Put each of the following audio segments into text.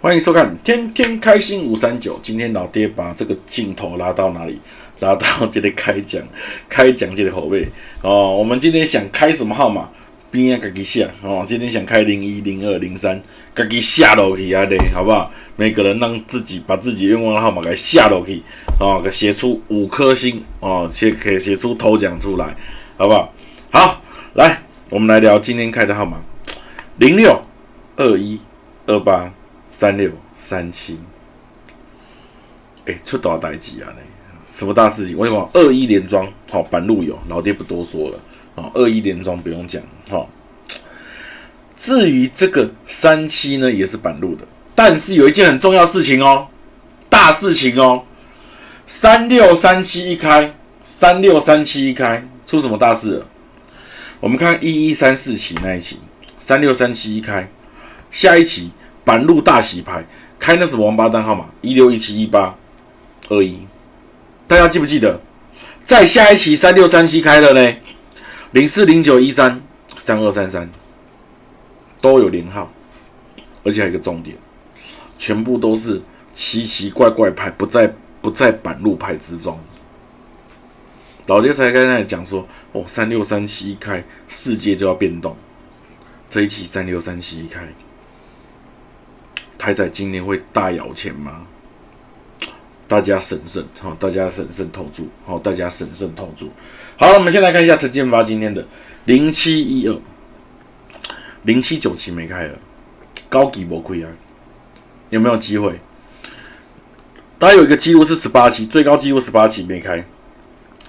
欢迎收看《天天开心五三九》。今天老爹把这个镜头拉到哪里？拉到这里开奖，开奖这个口味哦。我们今天想开什么号码？边啊，自己下哦。今天想开零一、零二、零三，自己下落去啊嘞，好不好？每个人让自己把自己愿望的号码给下落去哦，给写出五颗星哦，写可以写出头奖出来，好不好？好，来，我们来聊今天开的号码：零六二一二八。三六三七，哎，出大代志啊！呢，什么大事情？我跟你讲，二一连庄，好，板路有，老爹不多说了，好，二一连庄不用讲，好。至于这个三七呢，也是板路的，但是有一件很重要事情哦，大事情哦，三六三七一开，三六三七一开，出什么大事了？我们看一一三四期那一期，三六三七一开，下一期。板路大洗牌，开那什么王八蛋号码？一六一七一八二一，大家记不记得？在下一期三六三七开的呢？零四零九一三三二三三都有连号，而且还有一个重点，全部都是奇奇怪怪牌，不在不在板路牌之中。老爹才刚才讲说，哦，三六三七一开，世界就要变动。这一期三六三七一开。台仔今年会大摇钱吗？大家审慎，好，大家审慎投注，好，大家审慎投注。好，我们先来看一下陈建发今天的零七一二零七九期没开了，高级魔亏啊，有没有机会？他有一个记录是十八期，最高记录十八期没开，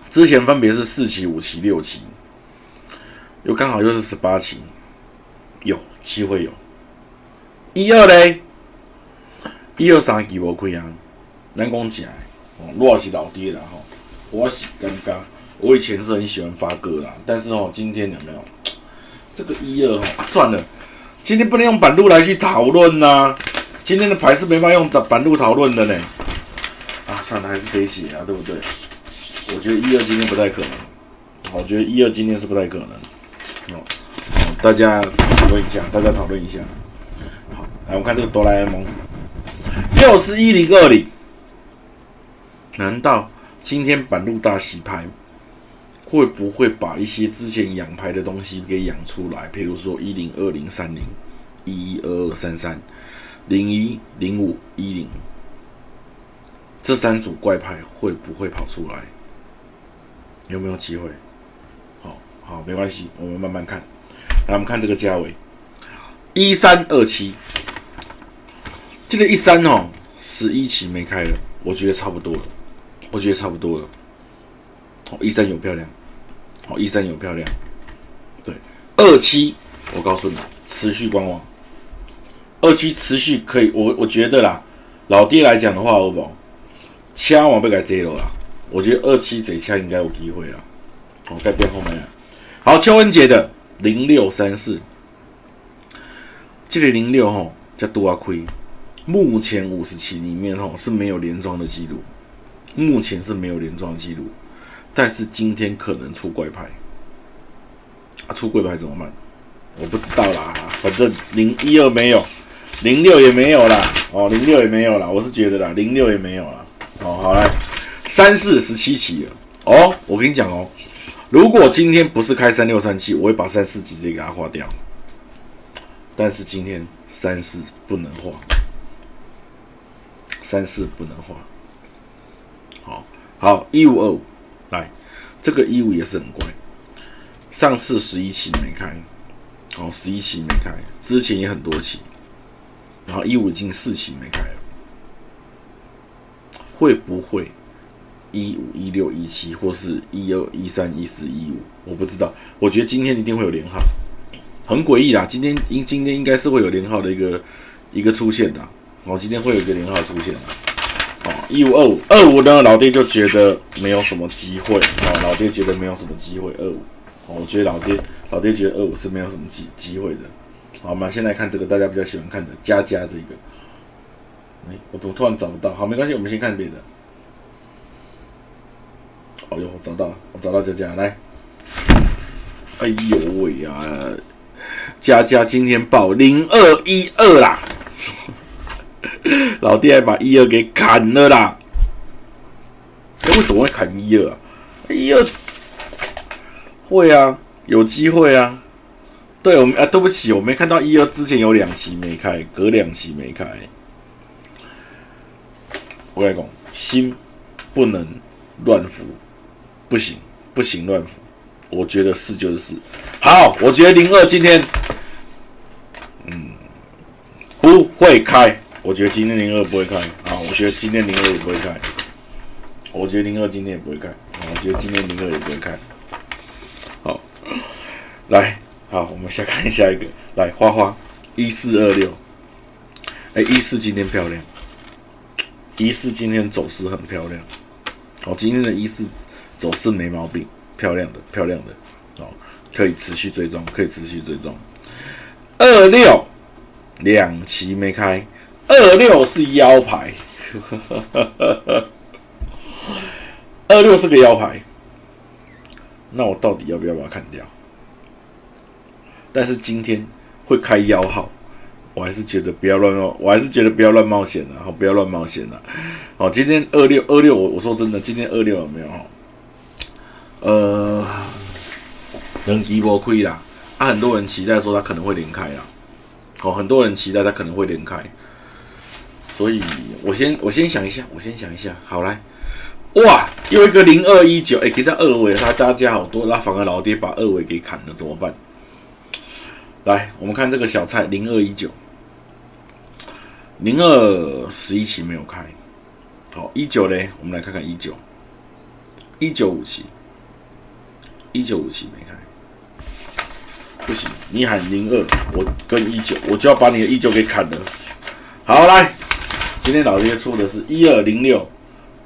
之前分别是四期、五期、六期，又刚好又是十八期，有机会有。一二嘞？一二三期无开啊，咱讲起来，哦，我是老爹啦吼，我是尴尬。我以前是很喜欢发歌啦，但是哦，今天有没有这个一二吼？算了，今天不能用板路来去讨论呐。今天的牌是没法用的板路讨论的呢。啊，算了，还是得写啊，对不对？我觉得一二今天不太可能。我觉得一二今天是不太可能。哦，大家讨论一下，大家讨论一下。好，来我们看这个哆啦 A 梦。又是一零二零，难道今天板路大洗牌会不会把一些之前养牌的东西给养出来？譬如说一零二零三零、一一二二三三、零一零五一零，这三组怪牌会不会跑出来？有没有机会？好好，没关系，我们慢慢看。来，我们看这个价位，一三二七。这个一三哦，十一期没开了，我觉得差不多了，我觉得差不多了。哦，一三有漂亮，哦，一三有漂亮。对，二期，我告诉你，持续观望。二期持续可以，我我觉得啦，老爹来讲的话，好不好？枪我被改接了啦，我觉得二期贼枪应该有机会了。我改变后面了。好，邱文杰的零六三四，这个零六吼叫多啊亏。目前五十期里面吼是没有连庄的记录，目前是没有连庄的记录，但是今天可能出怪牌，啊出怪牌怎么办？我不知道啦，反正零一二没有，零六也没有啦，哦零六也没有啦，我是觉得啦，零六也没有啦，哦好来，三四十七期了，哦我跟你讲哦，如果今天不是开三六三七，我会把三四直接给它划掉，但是今天三四不能划。三四不能画，好好一五二五来，这个一五也是很乖。上次十一期没开，哦十一期没开，之前也很多期，然后一五已经四期没开了，会不会一五一六一七或是一二一三一四一五？我不知道，我觉得今天一定会有连号，很诡异啦。今天应今天应该是会有连号的一个一个出现的。我今天会有一个零号出现哦，一五二五二五呢，老爹就觉得没有什么机会哦，老爹觉得没有什么机会二五，哦，我觉得老爹老爹觉得二五是没有什么机机会的，好，我们先来看这个大家比较喜欢看的加加这个，哎，我怎么突然找不到？好，没关系，我们先看别的。哦呦，我找到了，我找到佳佳来，哎呦喂呀，佳佳今天报零二一二啦。老爹还把一二给砍了啦！为什么会砍一二啊？一二会啊，有机会啊。对，我们啊，对不起，我没看到一二之前有两期没开，隔两期没开。我跟你讲，心不能乱扶，不行，不行乱扶。我觉得是就是四。好，我觉得零二今天，嗯，不会开。我觉得今天零二不会开。啊，我觉得今天零二也不会开。我觉得零二今天也不会开啊。我觉得今天零二也不会开。好，来。好，我们先看下一个，来花花一四二六，哎，一四今天漂亮，一四今天走势很漂亮，好，今天的一四走势没毛病，漂亮的，漂亮的，哦，可以持续追踪，可以持续追踪。二六两期没开，二六是腰牌，二六是个腰牌，那我到底要不要把它砍掉？但是今天会开幺号，我还是觉得不要乱冒，我还是觉得不要乱冒险了，好，不要乱冒险了。好，今天二六二六，我我说真的，今天二六有没有？呃，能一波亏啦，啊，很多人期待说他可能会连开啦，哦，很多人期待他可能会连开，所以我先我先想一下，我先想一下，好来，哇，又一个零二一九，哎，给他二尾，他加加好多，那反而老爹把二尾给砍了，怎么办？来，我们看这个小菜零二一九，零二十一期没有开，好一九嘞，我们来看看一九，一九五期，一九五期没开，不行，你喊零二，我跟一九，我就要把你的一九给砍了。好，来，今天老爹出的是一二零六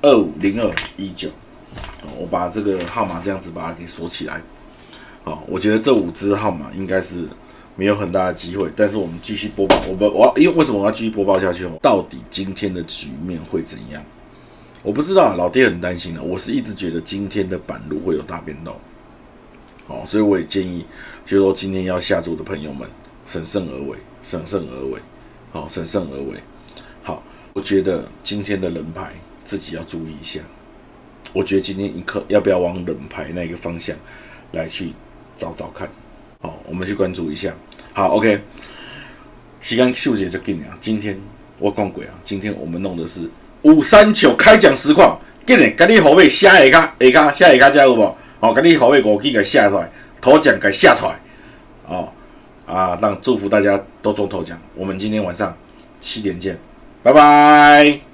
二五零二一九，我把这个号码这样子把它给锁起来。好，我觉得这五只号码应该是。没有很大的机会，但是我们继续播报。我们我因为为什么我要继续播报下去？到底今天的局面会怎样？我不知道，老爹很担心的。我是一直觉得今天的板路会有大变动，好，所以我也建议，就说今天要下注的朋友们，审慎而为，审慎而为，好，审慎而为。我觉得今天的人牌自己要注意一下。我觉得今天一刻要不要往冷牌那个方向来去找找看？好，我们去关注一下。好，OK。时间秀姐就给你啊。今天我讲鬼啊，今天我们弄的是五三九开奖实况，给你，给你后背下一卡，下卡下一卡加有无？好，给你后背五 K 给下出来，头奖给下出来。哦，啊，让祝福大家都中头奖。我们今天晚上七点见，拜拜。